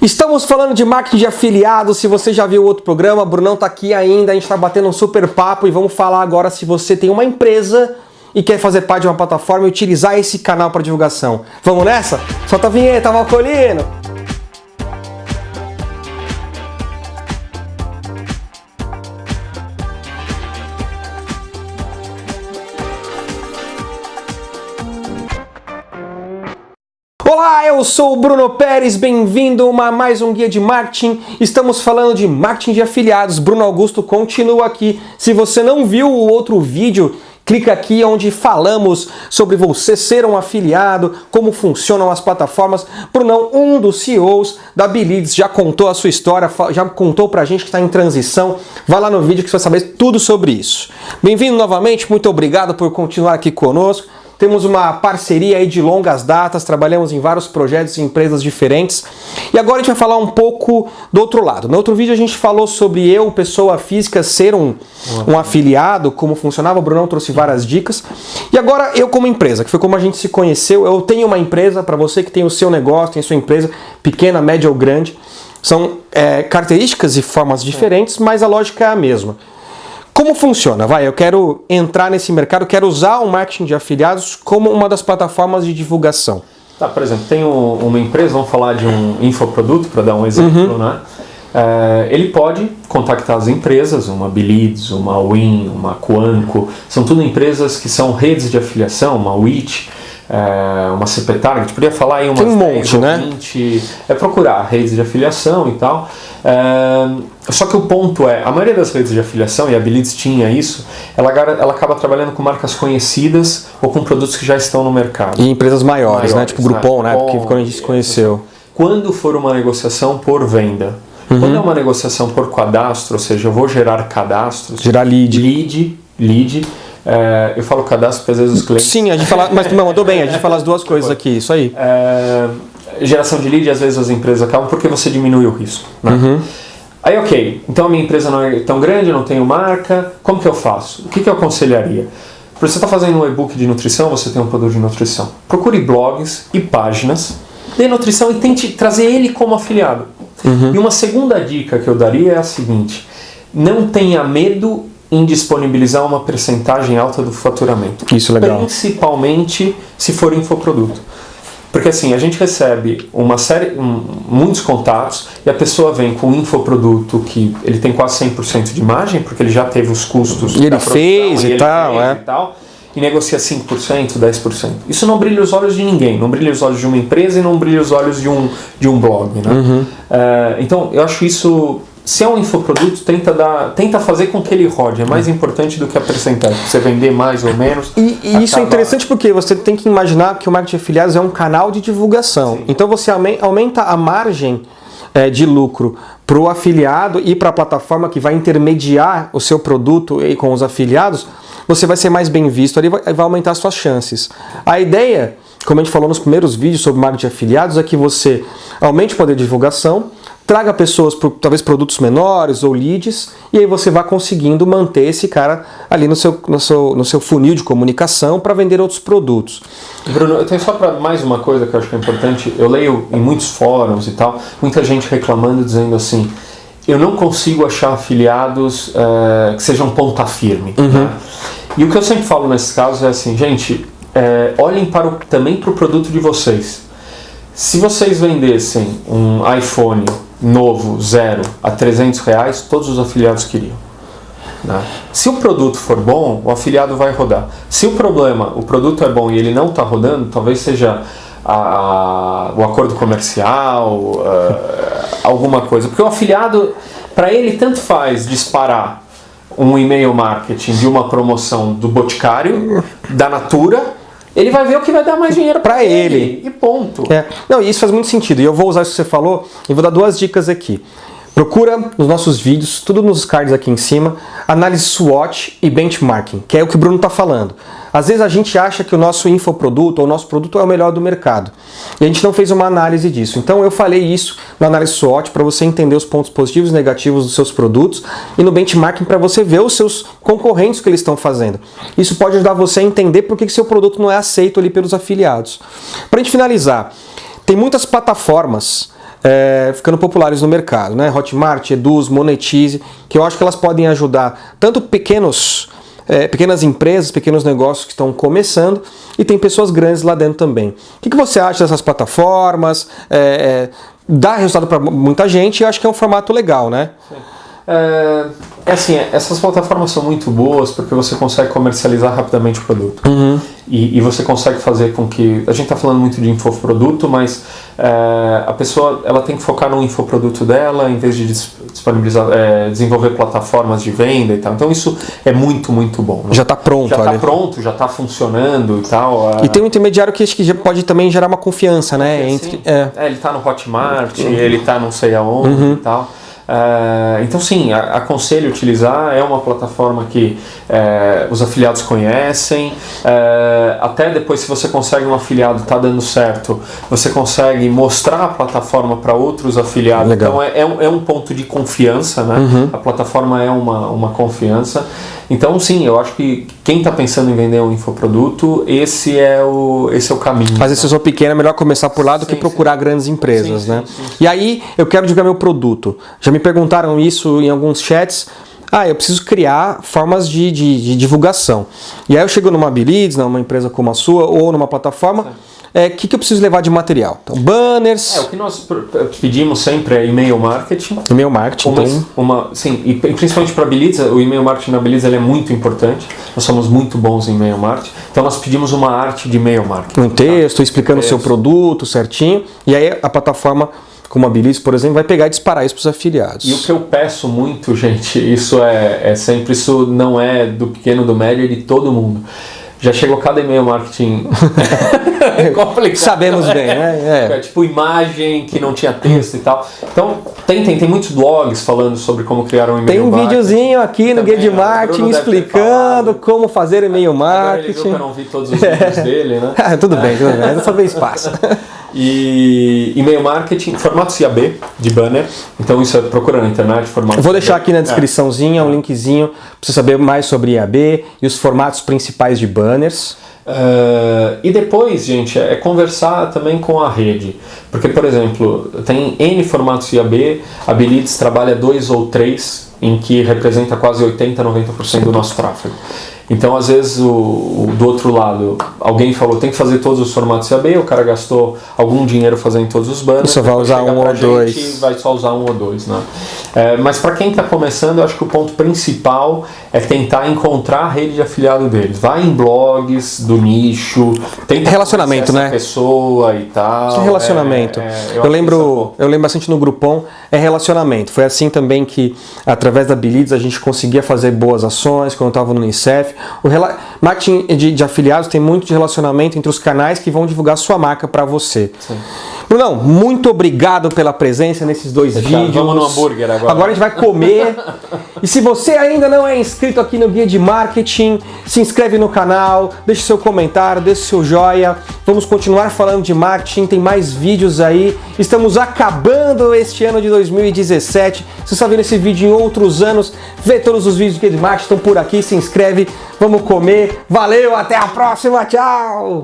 Estamos falando de marketing de afiliados, se você já viu outro programa, Brunão tá aqui ainda, a gente está batendo um super papo e vamos falar agora se você tem uma empresa e quer fazer parte de uma plataforma e utilizar esse canal para divulgação. Vamos nessa? Solta a vinheta, Valcolino! Olá, eu sou o Bruno Pérez, bem-vindo a mais um guia de marketing. Estamos falando de marketing de afiliados. Bruno Augusto continua aqui. Se você não viu o outro vídeo, clica aqui onde falamos sobre você ser um afiliado, como funcionam as plataformas. Brunão, um dos CEOs da Bilids, já contou a sua história, já contou pra gente que está em transição. Vai lá no vídeo que você vai saber tudo sobre isso. Bem-vindo novamente, muito obrigado por continuar aqui conosco. Temos uma parceria aí de longas datas, trabalhamos em vários projetos e empresas diferentes. E agora a gente vai falar um pouco do outro lado. No outro vídeo a gente falou sobre eu, pessoa física, ser um, um afiliado, como funcionava, o Brunão trouxe várias dicas. E agora eu como empresa, que foi como a gente se conheceu, eu tenho uma empresa, para você que tem o seu negócio, tem a sua empresa, pequena, média ou grande, são é, características e formas diferentes, mas a lógica é a mesma. Como funciona? Vai, eu quero entrar nesse mercado, quero usar o marketing de afiliados como uma das plataformas de divulgação. Tá, por exemplo, tem um, uma empresa, vamos falar de um infoproduto, para dar um exemplo, uhum. né? É, ele pode contactar as empresas, uma Bilids, uma Win, uma Quanco, são tudo empresas que são redes de afiliação, uma WIT, é, uma CP Target, podia falar aí umas Tem um monte, 10, né? 20, é procurar redes de afiliação e tal. É, só que o ponto é, a maioria das redes de afiliação, e a Bilids tinha isso, ela, ela acaba trabalhando com marcas conhecidas ou com produtos que já estão no mercado. E empresas maiores, maiores né? Tipo Groupon, né? Porque quando a gente se conheceu. Quando for uma negociação por venda, uhum. quando é uma negociação por cadastro, ou seja, eu vou gerar cadastros. Gerar lead. Lead, lead. É, eu falo cadastro porque às vezes os clientes... Sim, a gente fala, mas não, mandou bem, a gente fala as duas coisas aqui, isso aí. É, geração de lead, às vezes as empresas acabam porque você diminui o risco. Né? Uhum. Aí, ok, então a minha empresa não é tão grande, eu não tenho marca, como que eu faço? O que, que eu aconselharia? Para você estar tá fazendo um e-book de nutrição, você tem um produto de nutrição. Procure blogs e páginas de nutrição e tente trazer ele como afiliado. Uhum. E uma segunda dica que eu daria é a seguinte, não tenha medo em disponibilizar uma percentagem alta do faturamento. Isso é legal. Principalmente se for infoproduto. Porque assim, a gente recebe uma série, um, muitos contatos e a pessoa vem com um infoproduto que ele tem quase 100% de margem, porque ele já teve os custos e ele fez e, e, tal, fez é. e tal, e negocia 5%, 10%. Isso não brilha os olhos de ninguém, não brilha os olhos de uma empresa e não brilha os olhos de um, de um blog. Né? Uhum. Uh, então, eu acho isso se é um infoproduto, tenta, dar, tenta fazer com que ele rode. É mais importante do que a percentagem. Você vender mais ou menos. E, e acaba... isso é interessante porque você tem que imaginar que o marketing de afiliados é um canal de divulgação. Sim. Então você aumenta a margem é, de lucro para o afiliado e para a plataforma que vai intermediar o seu produto com os afiliados, você vai ser mais bem visto ali vai, vai aumentar suas chances. A ideia, como a gente falou nos primeiros vídeos sobre marketing de afiliados, é que você aumente o poder de divulgação, traga pessoas para talvez produtos menores ou leads, e aí você vai conseguindo manter esse cara ali no seu, no seu, no seu funil de comunicação para vender outros produtos. Bruno, eu tenho só para mais uma coisa que eu acho que é importante, eu leio em muitos fóruns e tal, muita gente reclamando, dizendo assim, eu não consigo achar afiliados uh, que sejam ponta firme. Uhum. Né? E o que eu sempre falo nesses casos é assim, gente, é, olhem para o, também para o produto de vocês. Se vocês vendessem um iPhone novo, zero, a 300 reais, todos os afiliados queriam. Né? Se o produto for bom, o afiliado vai rodar. Se o problema, o produto é bom e ele não está rodando, talvez seja a, a, o acordo comercial, uh, alguma coisa. Porque o afiliado, para ele, tanto faz disparar um e-mail marketing de uma promoção do Boticário, da Natura, ele vai ver o que vai dar mais dinheiro para ele. ele. E ponto. É. Não, isso faz muito sentido. E eu vou usar isso que você falou e vou dar duas dicas aqui. Procura nos nossos vídeos, tudo nos cards aqui em cima, análise SWOT e benchmarking, que é o que o Bruno está falando. Às vezes a gente acha que o nosso infoproduto ou o nosso produto é o melhor do mercado. E a gente não fez uma análise disso. Então eu falei isso na análise SWOT para você entender os pontos positivos e negativos dos seus produtos e no benchmarking para você ver os seus concorrentes que eles estão fazendo. Isso pode ajudar você a entender por que seu produto não é aceito ali pelos afiliados. Para a gente finalizar, tem muitas plataformas é, ficando populares no mercado, né? Hotmart, Eduz, Monetize, que eu acho que elas podem ajudar tanto pequenos, é, pequenas empresas, pequenos negócios que estão começando e tem pessoas grandes lá dentro também. O que, que você acha dessas plataformas? É, é dá resultado para muita gente e eu acho que é um formato legal, né? Sim. É, é assim, essas plataformas são muito boas porque você consegue comercializar rapidamente o produto. Uhum. E, e, você consegue fazer com que. A gente está falando muito de infoproduto, mas é, a pessoa ela tem que focar no infoproduto dela em vez de disponibilizar, é, desenvolver plataformas de venda e tal. Então isso é muito, muito bom. Né? Já está pronto, Já está pronto, já está funcionando e tal. É. E tem um intermediário que acho que pode também gerar uma confiança, né? Entre, é. é ele está no Hotmart, uhum. ele está não sei aonde uhum. e tal. Uh, então, sim, aconselho utilizar. É uma plataforma que uh, os afiliados conhecem. Uh, até depois, se você consegue um afiliado, está dando certo, você consegue mostrar a plataforma para outros afiliados. Legal. Então, é, é, um, é, um, ponto de confiança. Né? Uhum. A plataforma é uma, uma confiança. Então, sim, eu acho que quem está pensando em vender um infoproduto, esse é o, esse é o caminho. Mas se eu sou pequeno, é melhor começar por lá do sim, que procurar sim. grandes empresas, sim, né? E aí, eu quero divulgar meu produto. Já me perguntaram isso em alguns chats. Ah, eu preciso criar formas de, de, de divulgação. E aí eu chego numa Bilids, numa empresa como a sua, ou numa plataforma o é, que, que eu preciso levar de material? Então, banners. É, o que nós pedimos sempre é e-mail marketing. E-mail marketing, uma, então... uma, Sim, e principalmente para a Belitza, o e-mail marketing na Belitza é muito importante. Nós somos muito bons em e-mail marketing. Então nós pedimos uma arte de e-mail marketing. Um texto, tá? explicando o seu produto certinho. E aí a plataforma como a Biliz, por exemplo, vai pegar e disparar isso para os afiliados. E o que eu peço muito, gente, isso é, é sempre, isso não é do pequeno, do médio, é de todo mundo já chegou cada e-mail marketing complicado. Sabemos bem, né? É. é. tipo imagem que não tinha texto e tal. Então, tem, tem, tem muitos blogs falando sobre como criar um e-mail Tem um marketing. videozinho aqui no Guia de Marketing explicando como fazer e-mail marketing. Agora ele viu que eu não vi todos os vídeos dele, né? tudo bem, tudo bem. Dessa vez passa. E e-mail marketing, formato IAB de banner. Então isso é procura na internet, formato. Vou deixar aqui na descriçãozinha um linkzinho para você saber mais sobre IAB e os formatos principais de banners. Uh, e depois, gente, é conversar também com a rede. Porque, por exemplo, tem N formatos IAB, a Belides trabalha dois ou três, em que representa quase 80, 90% do nosso tráfego. Então, às vezes, o, o, do outro lado, alguém falou tem que fazer todos os formatos CAB, o cara gastou algum dinheiro fazendo todos os banners. Só vai usar um ou dois. Vai só usar um ou dois, né? É, mas para quem está começando, eu acho que o ponto principal é tentar encontrar a rede de afiliado deles. Vai em blogs do nicho, tenta relacionamento, né? pessoa e tal. Que relacionamento. É, é, eu, eu lembro, é eu lembro bastante no Groupon, é relacionamento. Foi assim também que, através da Bilids, a gente conseguia fazer boas ações quando eu estava no Unicef. O marketing de, de, afiliados tem muito de relacionamento entre os canais que vão divulgar sua marca para você. Sim. Brunão, muito obrigado pela presença nesses dois vídeos. Vamos no hambúrguer agora. Agora a gente vai comer. e se você ainda não é inscrito aqui no Guia de Marketing, se inscreve no canal, deixe seu comentário, deixe seu joia. Vamos continuar falando de marketing, tem mais vídeos aí. Estamos acabando este ano de 2017. Se você está vendo esse vídeo em outros anos, vê todos os vídeos do Guia de Marketing, estão por aqui, se inscreve. Vamos comer. Valeu, até a próxima, tchau!